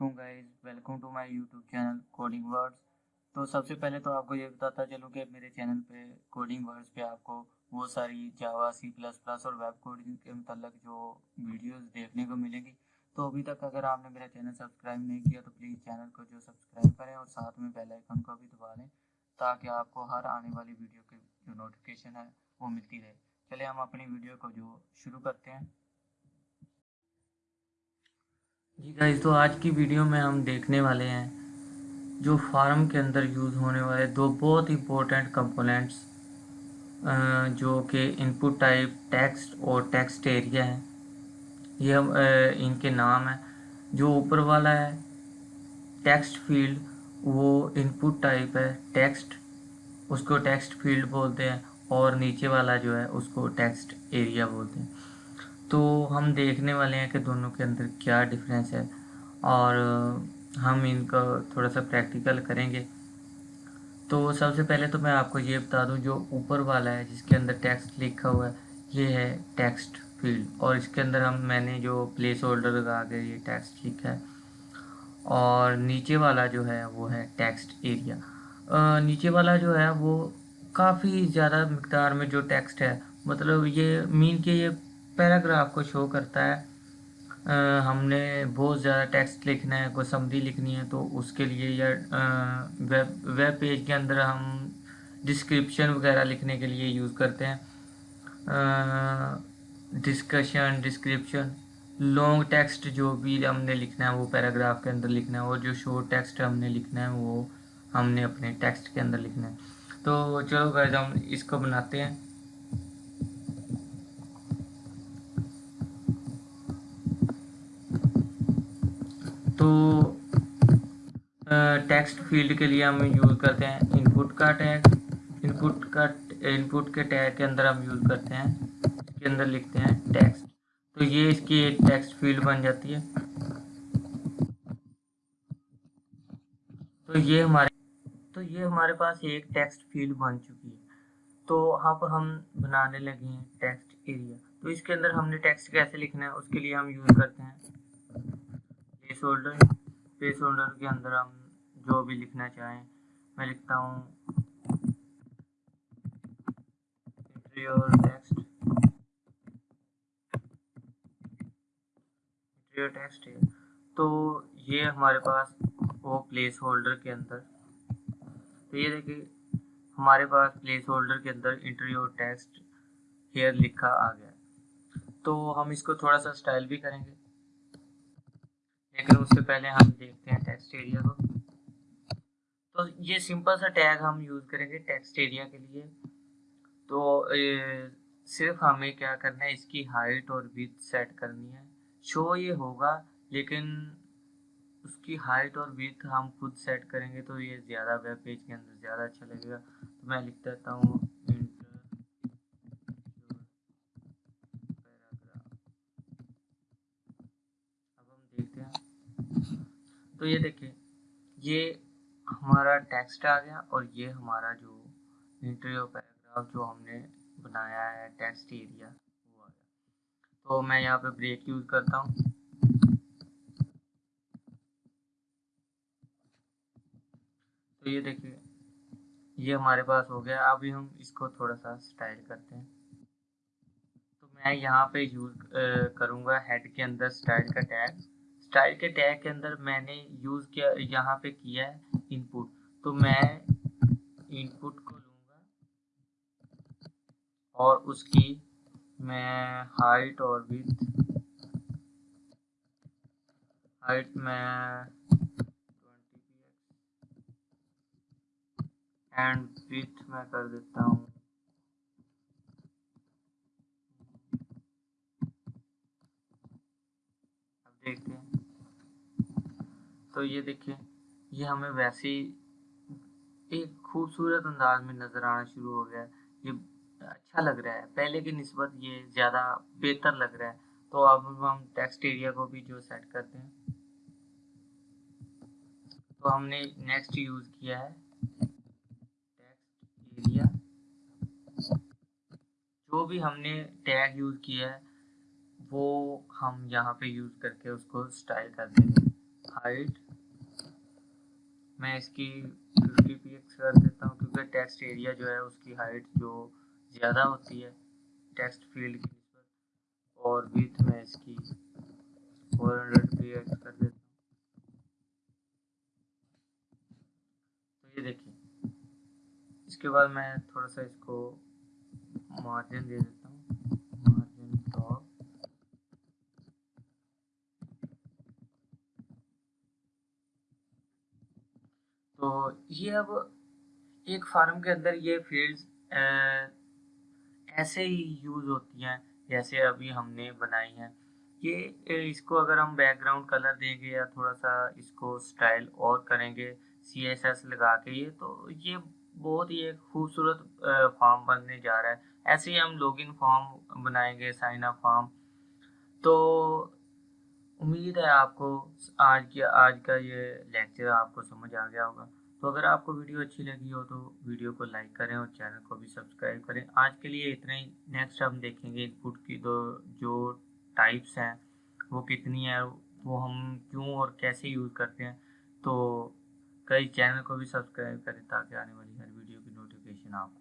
वालेकुम guys, welcome to my YouTube channel coding words. तो सबसे पहले तो आपको ये बताता चलूँ कि मेरे चैनल पे कोडिंग वर्ड्स पे आपको बहुत सारी जावा, सी प्लस प्लस और वेब कोडिंग के मतलब जो वीडियोस देखने को मिलेंगी। तो अभी तक अगर आपने मेरा चैनल सब्सक्राइब नहीं किया तो प्लीज़ चैनल को जो सब्सक्राइब करें और साथ में बेल आइकन को भी दबा लें, ताकि आपको हर आने वाली वीडियो की जो नोटिफिकेशन है, वो मिलती रहे। चले हम अपनी वीडियो को जो शुरू करते हैं। जी गाइस तो आज की वीडियो में हम देखने वाले हैं जो फार्म के अंदर यूज़ होने वाले दो बहुत इंपॉर्टेंट कंपोनेंट्स जो कि इनपुट टाइप टेक्स्ट और टेक्स्ट एरिया है। ये हम इनके नाम है। जो ऊपर वाला है टेक्स्ट फ़ील्ड वो इनपुट टाइप है टेक्स्ट उसको टेक्स्ट फ़ील्ड बोलते हैं और नीचे वाला जो है, उसको टेक्स्ट एरिया बोलते हैं। तो हम देखने वाले हैं कि दोनों के अंदर क्या डिफरेंस है और हम इनका थोड़ा सा प्रैक्टिकल करेंगे। तो सबसे पहले तो मैं आपको ये बता दूँ, जो ऊपर वाला है, जिसके अंदर टेक्स्ट लिखा हुआ है, ये है टेक्स्ट फ़ील्ड और इसके अंदर हम, मैंने जो प्लेस होल्डर लगा के ये टेक्स्ट लिखा है और नीचे वाला जो है, वो है टेक्स्ट एरिया नीचे वाला जो है, वो काफ़ी ज़्यादा मकदार में जो टेक्स्ट है मतलब ये मीन के ये पैराग्राफ को शो करता है। आ, हमने बहुत ज़्यादा टेक्स्ट लिखना है कोई समरी लिखनी है तो उसके लिए या वेब वेब पेज के अंदर हम डिस्क्रिप्शन वगैरह लिखने के लिए यूज़ करते हैं। डिस्कशन डिस्क्रिप्शन लॉन्ग टेक्स्ट जो भी हमने लिखना है वो पैराग्राफ के अंदर लिखना है और जो शॉर्ट टेक्स्ट हमने लिखना है वो हमने अपने टेक्स्ट के अंदर लिखना है। तो चलो गाइस हम इसको बनाते हैं। टेक्स्ट फ़ील्ड के लिए हम यूज़ करते हैं। इनपुट का टैग इनपुट का इनपुट के टैग के अंदर हम यूज़ करते हैं। इसके अंदर लिखते हैं टेक्स्ट तो ये इसकी एक टेक्स्ट फ़ील्ड बन जाती है। तो ये हमारे तो ये हमारे पास एक टेक्स्ट फ़ील्ड बन चुकी है। तो अब हम बनाने लगे हैं टेक्स्ट एरिया तो इसके अंदर हमने टेक्स्ट कैसे लिखना है, उसके लिए हम यूज़ करते हैं। प्लेस होल्डर प्लेस होल्डर के अंदर हम जो भी लिखना चाहें, मैं लिखता हूँ। टेक्स्ट टेक्स्ट है। तो ये हमारे पास वो प्लेस होल्डर के अंदर। तो ये देखिए, हमारे पास प्लेस होल्डर के अंदर इंटरव्यू टेक्स्ट हेयर लिखा आ गया। तो हम इसको थोड़ा सा स्टाइल भी करेंगे। लेकिन उससे पहले हम देखते हैं टेक्स्ट एरिया को। तो ये सिंपल सा टैग हम यूज़ करेंगे टेक्स्ट एरिया के लिए। तो ए, सिर्फ़ हमें क्या करना है इसकी हाइट और विथ सेट करनी है। शो ये होगा लेकिन उसकी हाइट और विथ हम खुद सेट करेंगे तो ये ज़्यादा वेब पेज के अंदर ज़्यादा अच्छा लगेगा। तो मैं लिख देता हूँ। तो ये देखिए ये हमारा टेक्स्ट आ गया और ये हमारा जो इंटरव्यू पैराग्राफ जो हमने बनाया है टेक्स्ट एरिया वो आ गया। तो मैं यहाँ पे ब्रेक यूज़ करता हूँ। तो ये देखिए, ये हमारे पास हो गया। अभी हम इसको थोड़ा सा स्टाइल करते हैं। तो मैं यहाँ पे यूज़ करूँगा हेड के अंदर स्टाइल का टैग स्टाइल के टैग के अंदर मैंने यूज़ किया, यहाँ पे किया है। इनपुट तो मैं इनपुट को लूँगा और उसकी मैं हाइट और विथ हाइट में एंड विथ मैं कर देता हूँ। देखते हैं। तो ये देखिए ये हमें वैसे ही एक खूबसूरत अंदाज में नज़र आना शुरू हो गया ये अच्छा लग रहा है। पहले की नस्बत ये ज़्यादा बेहतर लग रहा है। तो अब हम टेक्स्ट एरिया को भी जो सेट करते हैं। तो हमने नेक्स्ट यूज़ किया है। टेक्स्ट एरिया जो भी हमने टैग यूज़ किया है, वो हम यहाँ पे यूज़ करके उसको स्टाइल कर देंगे। हाइट मैं इसकी फिफ्टी पी एक्स कर देता हूँ क्योंकि टेक्स्ट एरिया जो है, उसकी हाइट जो ज़्यादा होती है टेक्स्ट फ़ील्ड की और विथ में इसकी फोर हंड्रेड पी एक्स कर देता हूँ। तो ये देखिए, इसके बाद मैं थोड़ा सा इसको मार्जिन दे देता तो ये अब एक फार्म के अंदर ये फील्ड्स ऐसे ही यूज़ होती हैं, जैसे अभी हमने बनाई हैं। ये इसको अगर हम बैकग्राउंड कलर देंगे या थोड़ा सा इसको स्टाइल और करेंगे सी एस एस लगा के ये तो ये बहुत ही एक खूबसूरत फॉर्म बनने जा रहा है। ऐसे ही हम लॉगिन फॉर्म बनाएँगे साइन अप फॉर्म तो उम्मीद है आपको आज की, आज का ये लेक्चर आपको समझ आ गया होगा। तो अगर आपको वीडियो अच्छी लगी हो तो वीडियो को लाइक करें और चैनल को भी सब्सक्राइब करें। आज के लिए इतना ही। नेक्स्ट हम देखेंगे इनपुट की दो, जो टाइप्स हैं, वो कितनी है, वो हम क्यों और कैसे यूज़ करते हैं। तो कई चैनल को भी सब्सक्राइब करें ताकि आने वाली हर वीडियो की नोटिफिकेशन आपको